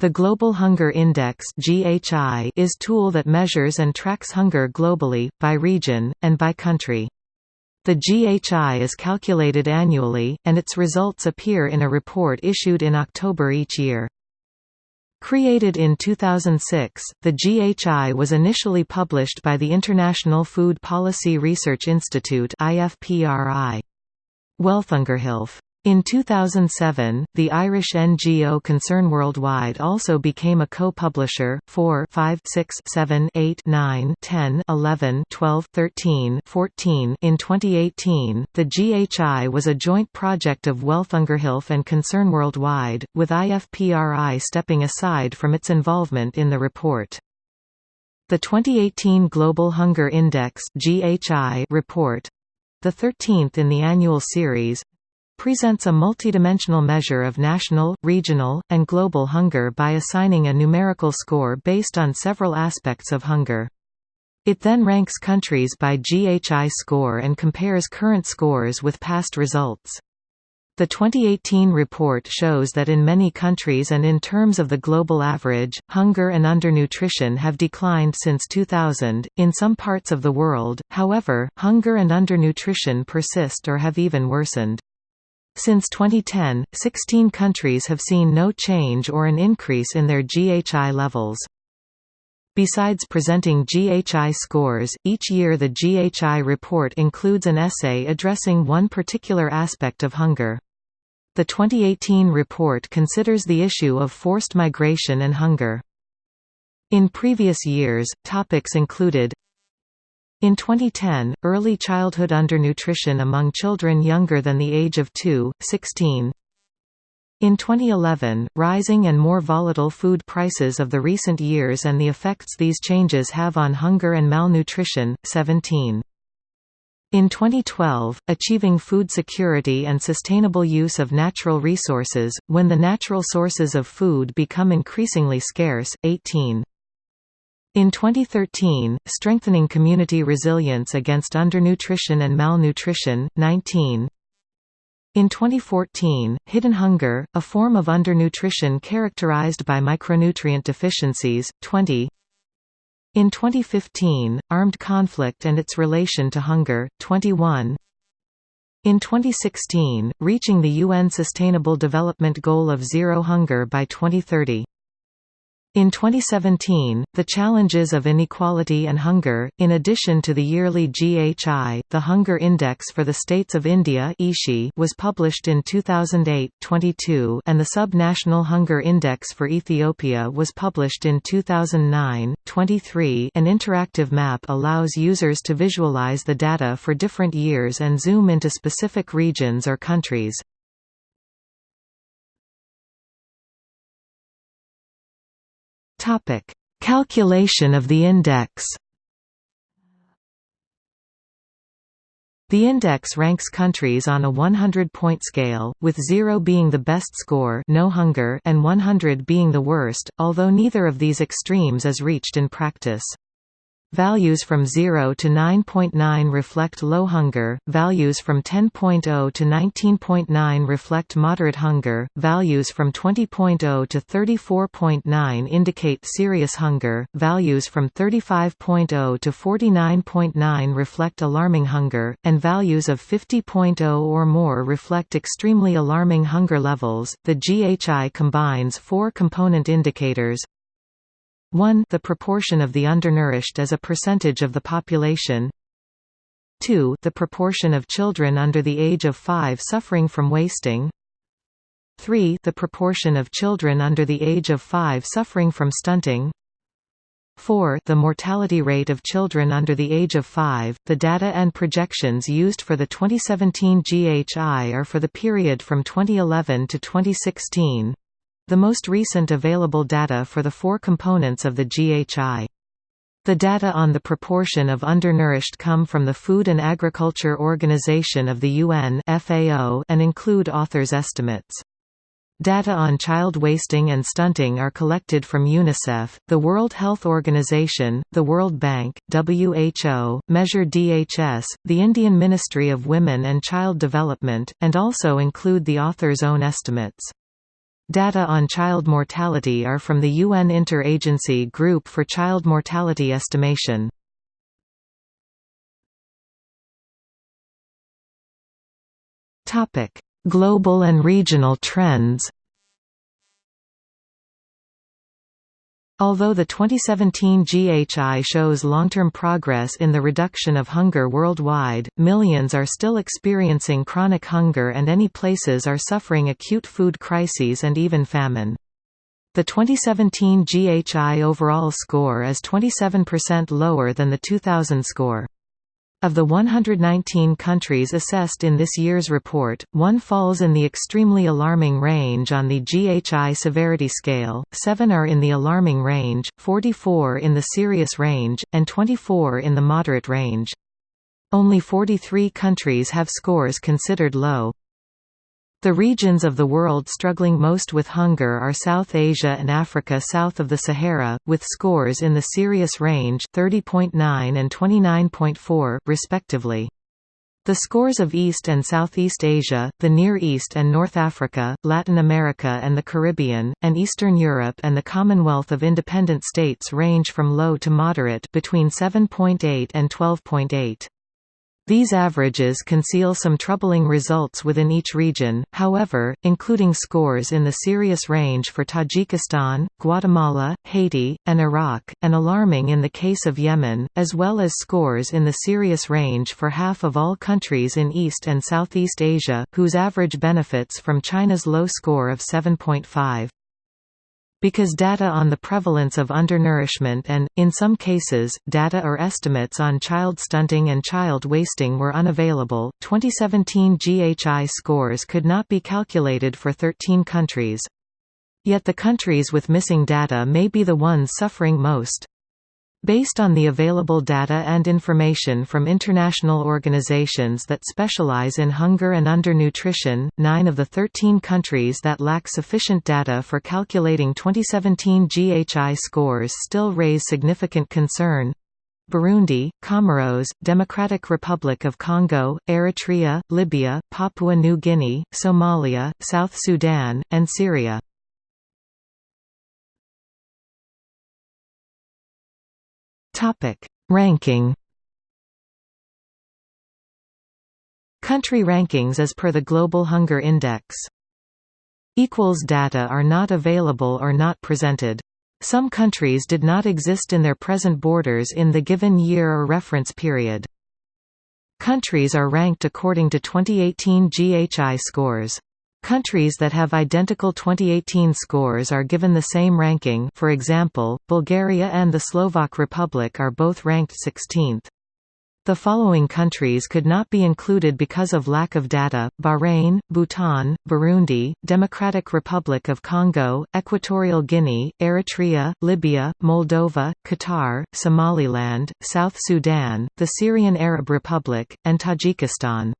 The Global Hunger Index is a tool that measures and tracks hunger globally by region and by country. The GHI is calculated annually and its results appear in a report issued in October each year. Created in 2006, the GHI was initially published by the International Food Policy Research Institute IFPRI. In 2007, the Irish NGO Concern Worldwide also became a co-publisher, 4 5 6 7 8 9 10 11 12 13 14 In 2018, the GHI was a joint project of Welthungerhilfe and Concern Worldwide, with IFPRI stepping aside from its involvement in the report. The 2018 Global Hunger Index report the 13th in the annual series presents a multidimensional measure of national, regional, and global hunger by assigning a numerical score based on several aspects of hunger. It then ranks countries by GHI score and compares current scores with past results. The 2018 report shows that in many countries and in terms of the global average, hunger and undernutrition have declined since 2000. In some parts of the world, however, hunger and undernutrition persist or have even worsened. Since 2010, 16 countries have seen no change or an increase in their GHI levels. Besides presenting GHI scores, each year the GHI report includes an essay addressing one particular aspect of hunger. The 2018 report considers the issue of forced migration and hunger. In previous years, topics included in 2010, early childhood undernutrition among children younger than the age of 2, 16. In 2011, rising and more volatile food prices of the recent years and the effects these changes have on hunger and malnutrition, 17. In 2012, achieving food security and sustainable use of natural resources, when the natural sources of food become increasingly scarce, 18. In 2013, Strengthening Community Resilience Against Undernutrition and Malnutrition, 19 In 2014, Hidden Hunger, a form of undernutrition characterized by micronutrient deficiencies, 20 In 2015, Armed Conflict and its Relation to Hunger, 21 in 2016, reaching the UN Sustainable Development Goal of Zero Hunger by 2030 in 2017, the challenges of inequality and hunger, in addition to the yearly GHI, the Hunger Index for the States of India was published in 2008-22 and the Sub-National Hunger Index for Ethiopia was published in 2009-23 An interactive map allows users to visualize the data for different years and zoom into specific regions or countries. Topic: Calculation of the index. The index ranks countries on a 100-point scale, with 0 being the best score no hunger and 100 being the worst, although neither of these extremes is reached in practice. Values from 0 to 9.9 reflect low hunger, values from 10.0 to 19.9 reflect moderate hunger, values from 20.0 to 34.9 indicate serious hunger, values from 35.0 to 49.9 reflect alarming hunger, and values of 50.0 or more reflect extremely alarming hunger levels. The GHI combines four component indicators 1 the proportion of the undernourished as a percentage of the population. 2 the proportion of children under the age of 5 suffering from wasting. 3 the proportion of children under the age of 5 suffering from stunting. 4 the mortality rate of children under the age of 5 the data and projections used for the 2017 GHI are for the period from 2011 to 2016 the most recent available data for the four components of the GHI. The data on the proportion of undernourished come from the Food and Agriculture Organization of the UN and include authors' estimates. Data on child wasting and stunting are collected from UNICEF, the World Health Organization, the World Bank, WHO, Measure DHS, the Indian Ministry of Women and Child Development, and also include the author's own estimates. Data on child mortality are from the UN Inter-Agency Group for Child Mortality Estimation. Global and regional trends Although the 2017 GHI shows long-term progress in the reduction of hunger worldwide, millions are still experiencing chronic hunger and any places are suffering acute food crises and even famine. The 2017 GHI overall score is 27% lower than the 2000 score. Of the 119 countries assessed in this year's report, one falls in the extremely alarming range on the GHI severity scale, 7 are in the alarming range, 44 in the serious range, and 24 in the moderate range. Only 43 countries have scores considered low. The regions of the world struggling most with hunger are South Asia and Africa south of the Sahara, with scores in the serious range 30.9 and 29.4, respectively. The scores of East and Southeast Asia, the Near East and North Africa, Latin America and the Caribbean, and Eastern Europe and the Commonwealth of Independent States range from low to moderate between 7.8 and 12.8. These averages conceal some troubling results within each region, however, including scores in the serious range for Tajikistan, Guatemala, Haiti, and Iraq, and alarming in the case of Yemen, as well as scores in the serious range for half of all countries in East and Southeast Asia, whose average benefits from China's low score of 7.5. Because data on the prevalence of undernourishment and, in some cases, data or estimates on child stunting and child wasting were unavailable, 2017 GHI scores could not be calculated for 13 countries. Yet the countries with missing data may be the ones suffering most. Based on the available data and information from international organizations that specialize in hunger and undernutrition, nine of the 13 countries that lack sufficient data for calculating 2017 GHI scores still raise significant concern. Burundi, Comoros, Democratic Republic of Congo, Eritrea, Libya, Papua New Guinea, Somalia, South Sudan, and Syria. Topic: Ranking. Country rankings as per the Global Hunger Index. Equals data are not available or not presented. Some countries did not exist in their present borders in the given year or reference period. Countries are ranked according to 2018 GHI scores. Countries that have identical 2018 scores are given the same ranking for example, Bulgaria and the Slovak Republic are both ranked 16th. The following countries could not be included because of lack of data, Bahrain, Bhutan, Burundi, Democratic Republic of Congo, Equatorial Guinea, Eritrea, Libya, Moldova, Qatar, Somaliland, South Sudan, the Syrian Arab Republic, and Tajikistan.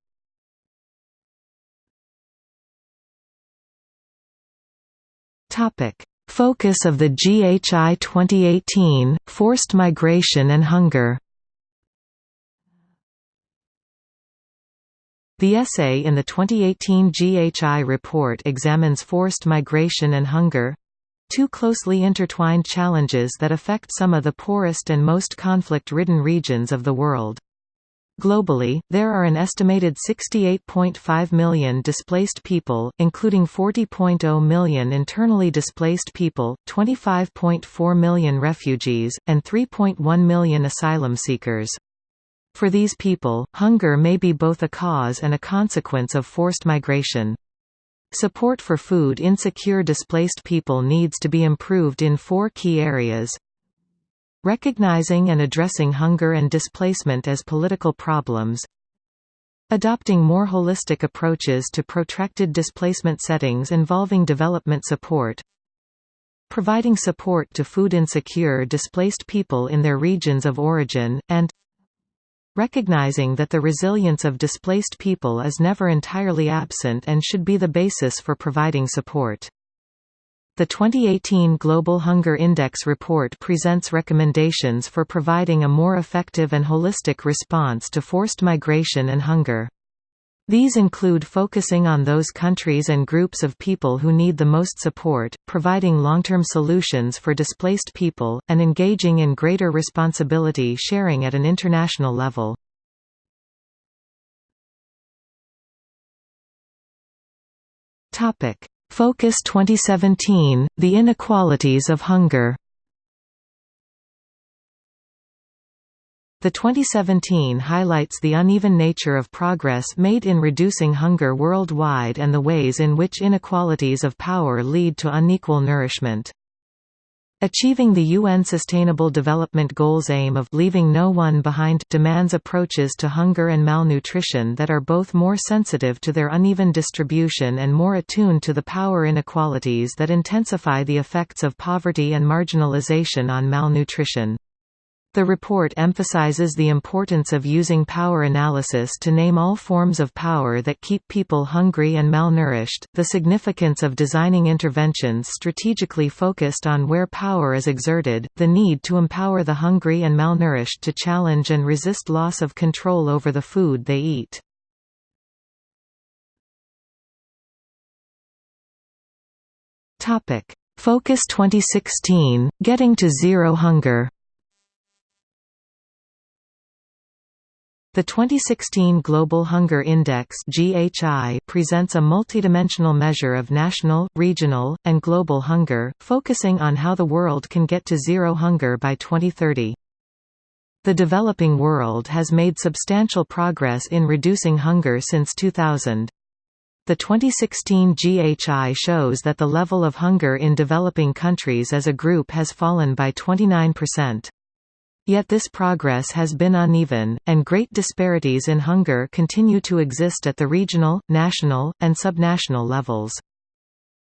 Topic: Focus of the GHI 2018: Forced migration and hunger. The essay in the 2018 GHI report examines forced migration and hunger two closely intertwined challenges that affect some of the poorest and most conflict-ridden regions of the world. Globally, there are an estimated 68.5 million displaced people, including 40.0 million internally displaced people, 25.4 million refugees, and 3.1 million asylum seekers. For these people, hunger may be both a cause and a consequence of forced migration. Support for food insecure displaced people needs to be improved in four key areas Recognizing and addressing hunger and displacement as political problems Adopting more holistic approaches to protracted displacement settings involving development support Providing support to food insecure displaced people in their regions of origin, and Recognizing that the resilience of displaced people is never entirely absent and should be the basis for providing support. The 2018 Global Hunger Index report presents recommendations for providing a more effective and holistic response to forced migration and hunger. These include focusing on those countries and groups of people who need the most support, providing long-term solutions for displaced people, and engaging in greater responsibility sharing at an international level. Focus 2017, The Inequalities of Hunger The 2017 highlights the uneven nature of progress made in reducing hunger worldwide and the ways in which inequalities of power lead to unequal nourishment. Achieving the UN Sustainable Development Goals aim of leaving no one behind demands approaches to hunger and malnutrition that are both more sensitive to their uneven distribution and more attuned to the power inequalities that intensify the effects of poverty and marginalization on malnutrition. The report emphasizes the importance of using power analysis to name all forms of power that keep people hungry and malnourished, the significance of designing interventions strategically focused on where power is exerted, the need to empower the hungry and malnourished to challenge and resist loss of control over the food they eat. Focus 2016, Getting to Zero Hunger The 2016 Global Hunger Index (GHI) presents a multidimensional measure of national, regional, and global hunger, focusing on how the world can get to zero hunger by 2030. The developing world has made substantial progress in reducing hunger since 2000. The 2016 GHI shows that the level of hunger in developing countries as a group has fallen by 29%. Yet this progress has been uneven, and great disparities in hunger continue to exist at the regional, national, and subnational levels.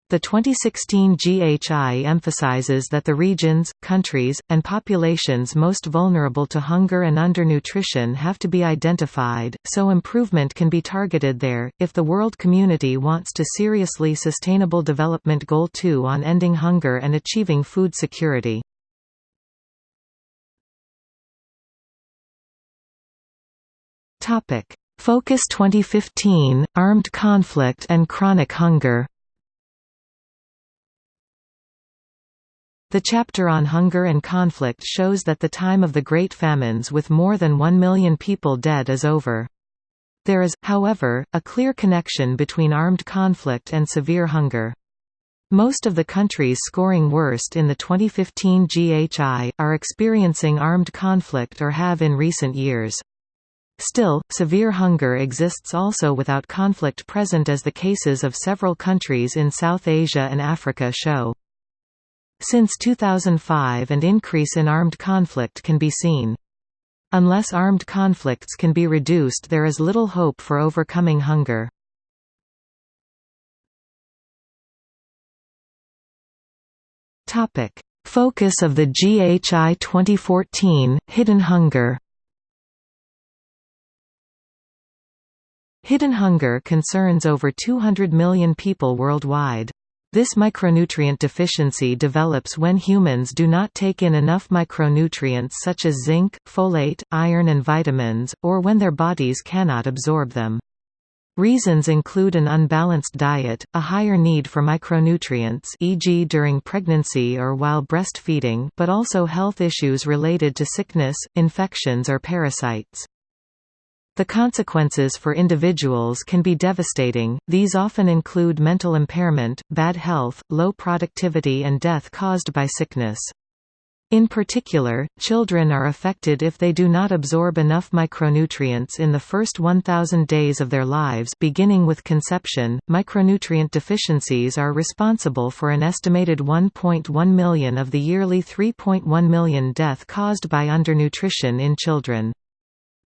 The 2016 GHI emphasizes that the regions, countries, and populations most vulnerable to hunger and undernutrition have to be identified, so improvement can be targeted there. If the world community wants to seriously Sustainable Development Goal 2 on ending hunger and achieving food security. Topic: Focus 2015: Armed conflict and chronic hunger. The chapter on hunger and conflict shows that the time of the Great Famines with more than one million people dead is over. There is, however, a clear connection between armed conflict and severe hunger. Most of the countries scoring worst in the 2015 GHI, are experiencing armed conflict or have in recent years. Still, severe hunger exists also without conflict present as the cases of several countries in South Asia and Africa show. Since 2005 an increase in armed conflict can be seen. Unless armed conflicts can be reduced there is little hope for overcoming hunger. Focus of the GHI 2014, Hidden Hunger Hidden hunger concerns over 200 million people worldwide. This micronutrient deficiency develops when humans do not take in enough micronutrients such as zinc, folate, iron and vitamins, or when their bodies cannot absorb them. Reasons include an unbalanced diet, a higher need for micronutrients e.g. during pregnancy or while breastfeeding but also health issues related to sickness, infections or parasites. The consequences for individuals can be devastating, these often include mental impairment, bad health, low productivity and death caused by sickness. In particular, children are affected if they do not absorb enough micronutrients in the first 1000 days of their lives beginning with conception. Micronutrient deficiencies are responsible for an estimated 1.1 million of the yearly 3.1 million death caused by undernutrition in children.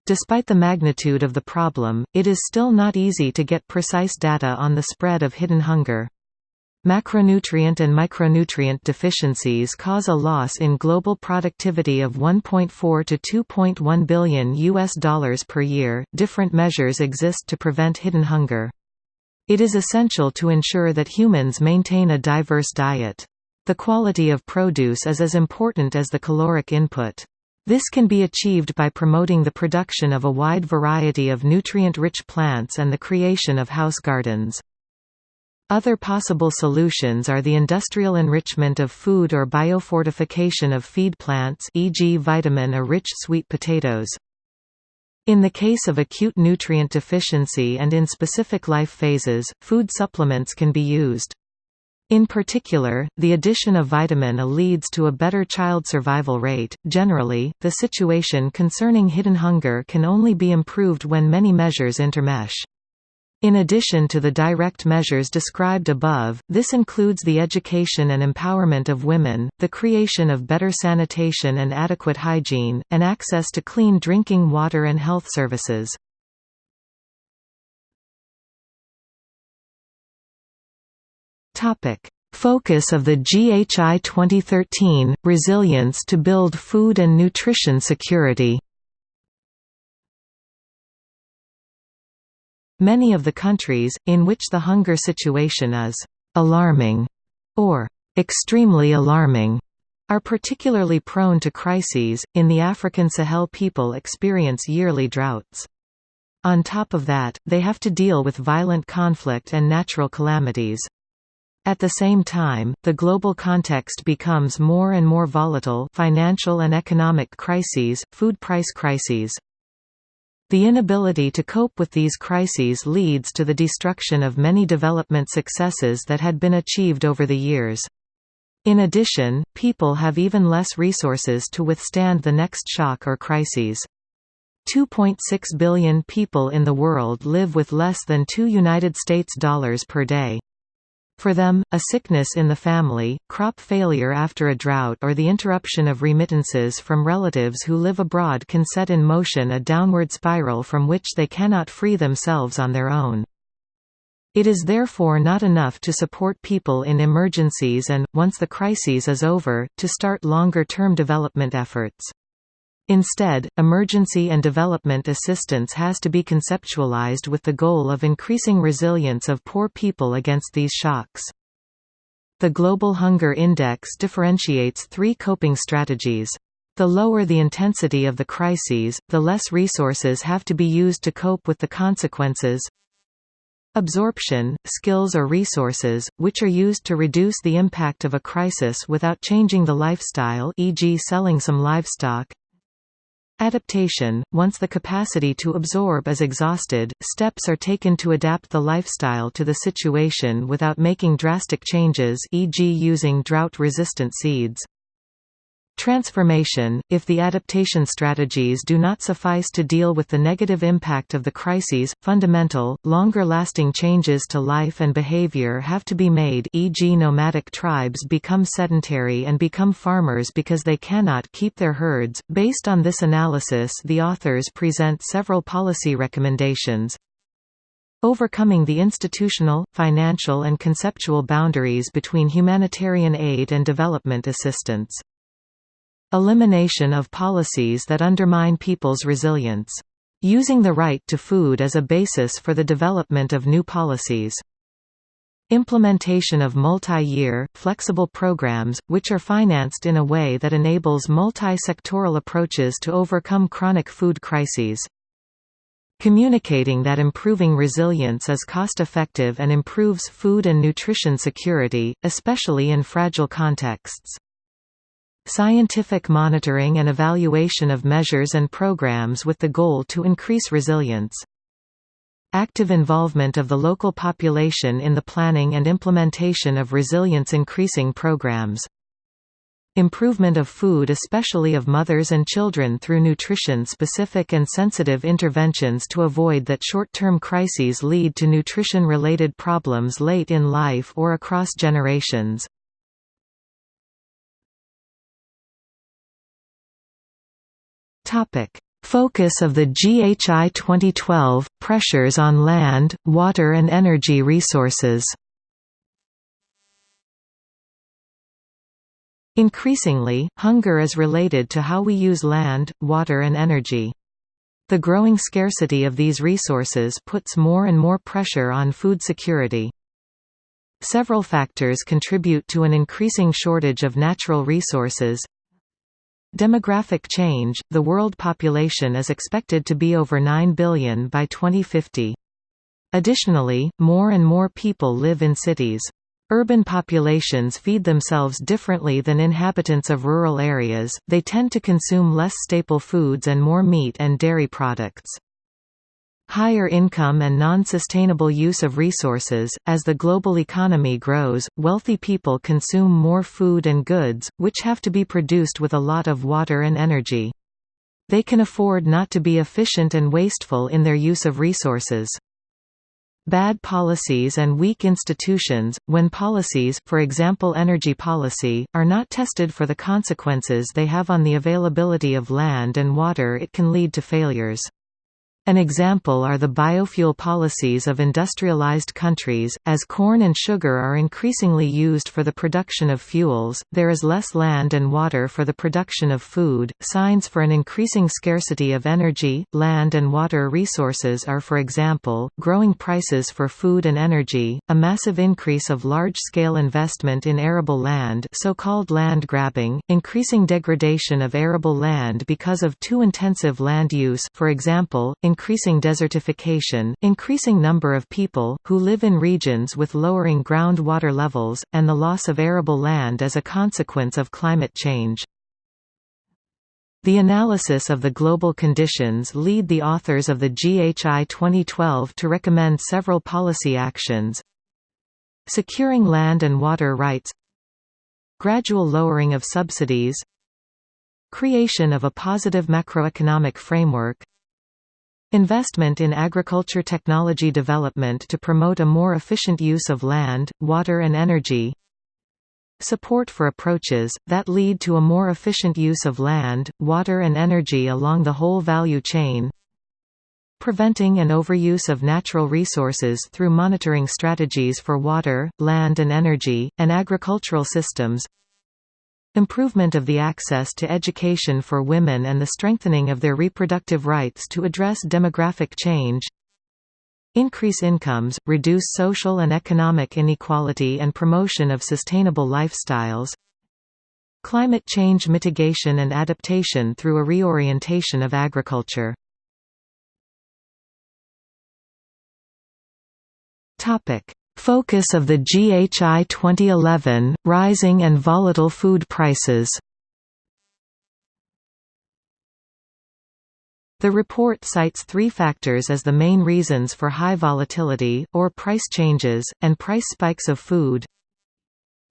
Despite the magnitude of the problem, it is still not easy to get precise data on the spread of hidden hunger. Macronutrient and micronutrient deficiencies cause a loss in global productivity of 1.4 to 2.1 billion US dollars per year. Different measures exist to prevent hidden hunger. It is essential to ensure that humans maintain a diverse diet. The quality of produce is as important as the caloric input. This can be achieved by promoting the production of a wide variety of nutrient-rich plants and the creation of house gardens. Other possible solutions are the industrial enrichment of food or biofortification of feed plants e.g. vitamin-A-rich sweet potatoes. In the case of acute nutrient deficiency and in specific life phases, food supplements can be used. In particular, the addition of vitamin A leads to a better child survival rate. Generally, the situation concerning hidden hunger can only be improved when many measures intermesh. In addition to the direct measures described above, this includes the education and empowerment of women, the creation of better sanitation and adequate hygiene, and access to clean drinking water and health services. Focus of the GHI 2013, Resilience to build food and nutrition security Many of the countries, in which the hunger situation is «alarming» or «extremely alarming», are particularly prone to crises. In the African Sahel, people experience yearly droughts. On top of that, they have to deal with violent conflict and natural calamities. At the same time, the global context becomes more and more volatile financial and economic crises, food price crises. The inability to cope with these crises leads to the destruction of many development successes that had been achieved over the years. In addition, people have even less resources to withstand the next shock or crises. 2.6 billion people in the world live with less than 2 United States dollars per day. For them, a sickness in the family, crop failure after a drought or the interruption of remittances from relatives who live abroad can set in motion a downward spiral from which they cannot free themselves on their own. It is therefore not enough to support people in emergencies and, once the crisis is over, to start longer-term development efforts. Instead, emergency and development assistance has to be conceptualized with the goal of increasing resilience of poor people against these shocks. The Global Hunger Index differentiates three coping strategies. The lower the intensity of the crises, the less resources have to be used to cope with the consequences. Absorption, skills or resources, which are used to reduce the impact of a crisis without changing the lifestyle e.g. selling some livestock. Adaptation – Once the capacity to absorb is exhausted, steps are taken to adapt the lifestyle to the situation without making drastic changes e.g. using drought-resistant seeds. Transformation – If the adaptation strategies do not suffice to deal with the negative impact of the crises, fundamental, longer-lasting changes to life and behavior have to be made e.g. nomadic tribes become sedentary and become farmers because they cannot keep their herds. Based on this analysis the authors present several policy recommendations, Overcoming the institutional, financial and conceptual boundaries between humanitarian aid and development assistance. Elimination of policies that undermine people's resilience. Using the right to food as a basis for the development of new policies. Implementation of multi-year, flexible programs, which are financed in a way that enables multi-sectoral approaches to overcome chronic food crises. Communicating that improving resilience is cost-effective and improves food and nutrition security, especially in fragile contexts. Scientific monitoring and evaluation of measures and programs with the goal to increase resilience. Active involvement of the local population in the planning and implementation of resilience-increasing programs. Improvement of food especially of mothers and children through nutrition-specific and sensitive interventions to avoid that short-term crises lead to nutrition-related problems late in life or across generations. Topic: Focus of the GHI 2012 pressures on land, water and energy resources. Increasingly, hunger is related to how we use land, water and energy. The growing scarcity of these resources puts more and more pressure on food security. Several factors contribute to an increasing shortage of natural resources, Demographic change – The world population is expected to be over 9 billion by 2050. Additionally, more and more people live in cities. Urban populations feed themselves differently than inhabitants of rural areas, they tend to consume less staple foods and more meat and dairy products. Higher income and non-sustainable use of resources – As the global economy grows, wealthy people consume more food and goods, which have to be produced with a lot of water and energy. They can afford not to be efficient and wasteful in their use of resources. Bad policies and weak institutions, when policies for example energy policy, are not tested for the consequences they have on the availability of land and water it can lead to failures. An example are the biofuel policies of industrialized countries. As corn and sugar are increasingly used for the production of fuels, there is less land and water for the production of food. Signs for an increasing scarcity of energy, land, and water resources are, for example, growing prices for food and energy, a massive increase of large scale investment in arable land, so called land grabbing, increasing degradation of arable land because of too intensive land use, for example, increasing desertification, increasing number of people, who live in regions with lowering groundwater levels, and the loss of arable land as a consequence of climate change. The analysis of the global conditions lead the authors of the GHI 2012 to recommend several policy actions. Securing land and water rights. Gradual lowering of subsidies. Creation of a positive macroeconomic framework Investment in agriculture technology development to promote a more efficient use of land, water and energy. Support for approaches, that lead to a more efficient use of land, water and energy along the whole value chain. Preventing an overuse of natural resources through monitoring strategies for water, land and energy, and agricultural systems Improvement of the access to education for women and the strengthening of their reproductive rights to address demographic change Increase incomes, reduce social and economic inequality and promotion of sustainable lifestyles Climate change mitigation and adaptation through a reorientation of agriculture Focus of the GHI 2011, Rising and Volatile Food Prices. The report cites three factors as the main reasons for high volatility, or price changes, and price spikes of food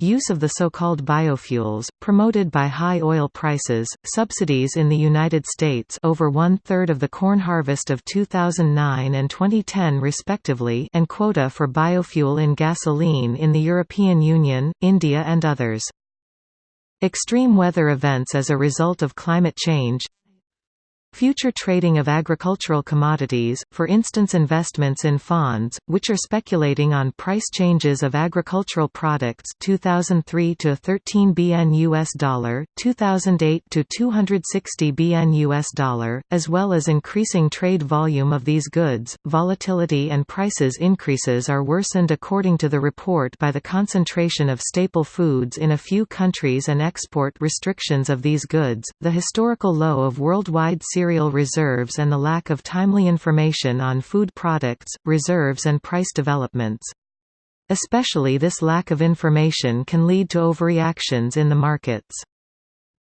Use of the so-called biofuels, promoted by high oil prices, subsidies in the United States over one-third of the corn harvest of 2009 and 2010 respectively and quota for biofuel in gasoline in the European Union, India and others. Extreme weather events as a result of climate change Future trading of agricultural commodities, for instance investments in funds, which are speculating on price changes of agricultural products 2003 to 13 BN US dollar, 2008 to 260 BN US dollar, as well as increasing trade volume of these goods. Volatility and prices increases are worsened according to the report by the concentration of staple foods in a few countries and export restrictions of these goods. The historical low of worldwide reserves and the lack of timely information on food products, reserves and price developments. Especially this lack of information can lead to overreactions in the markets.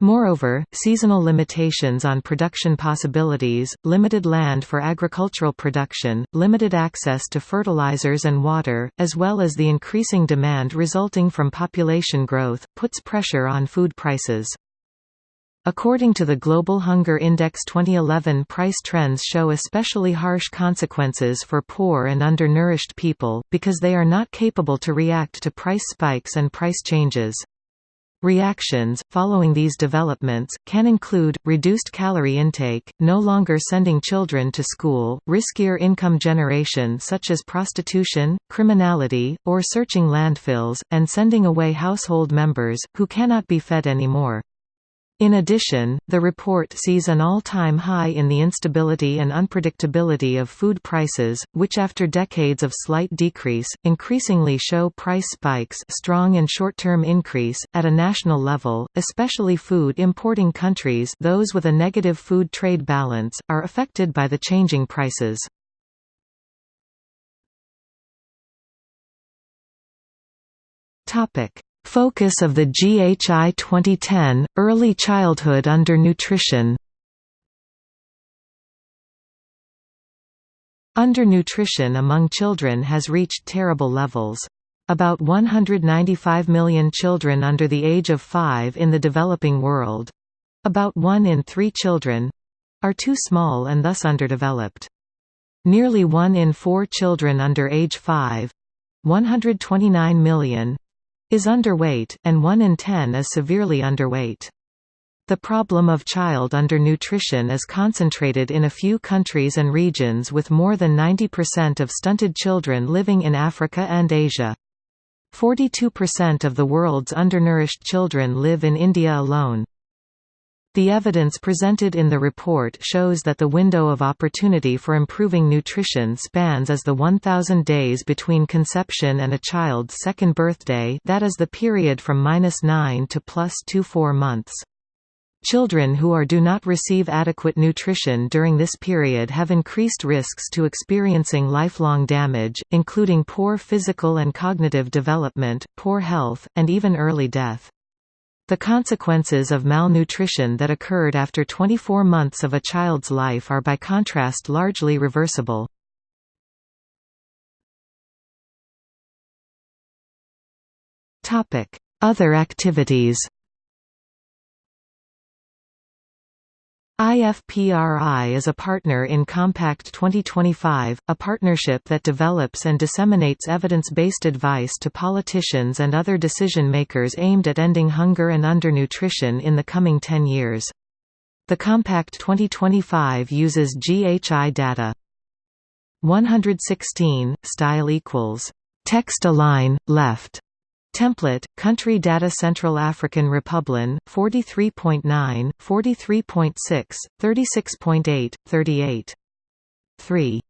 Moreover, seasonal limitations on production possibilities, limited land for agricultural production, limited access to fertilizers and water, as well as the increasing demand resulting from population growth, puts pressure on food prices. According to the Global Hunger Index 2011 price trends show especially harsh consequences for poor and undernourished people, because they are not capable to react to price spikes and price changes. Reactions, following these developments, can include, reduced calorie intake, no longer sending children to school, riskier income generation such as prostitution, criminality, or searching landfills, and sending away household members, who cannot be fed anymore. In addition, the report sees an all-time high in the instability and unpredictability of food prices, which after decades of slight decrease, increasingly show price spikes strong and short-term increase, at a national level, especially food importing countries those with a negative food trade balance, are affected by the changing prices. Focus of the GHI 2010, Early Childhood Undernutrition Undernutrition among children has reached terrible levels. About 195 million children under the age of 5 in the developing world—about one in three children—are too small and thus underdeveloped. Nearly one in four children under age 5—129 million, is underweight, and 1 in 10 is severely underweight. The problem of child undernutrition is concentrated in a few countries and regions with more than 90% of stunted children living in Africa and Asia. 42% of the world's undernourished children live in India alone. The evidence presented in the report shows that the window of opportunity for improving nutrition spans as the 1,000 days between conception and a child's second birthday that is the period from minus 9 to plus 2-4 months. Children who are do not receive adequate nutrition during this period have increased risks to experiencing lifelong damage, including poor physical and cognitive development, poor health, and even early death. The consequences of malnutrition that occurred after 24 months of a child's life are by contrast largely reversible. Other activities IFPRI is a partner in Compact 2025, a partnership that develops and disseminates evidence-based advice to politicians and other decision-makers aimed at ending hunger and undernutrition in the coming 10 years. The Compact 2025 uses GHI data. 116, style equals. Text align, left. Template, Country Data Central African Republic, 43.9, 43.6, 36.8, 38. 3.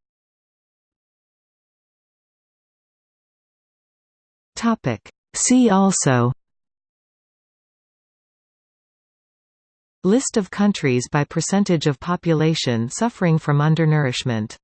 See also List of countries by percentage of population suffering from undernourishment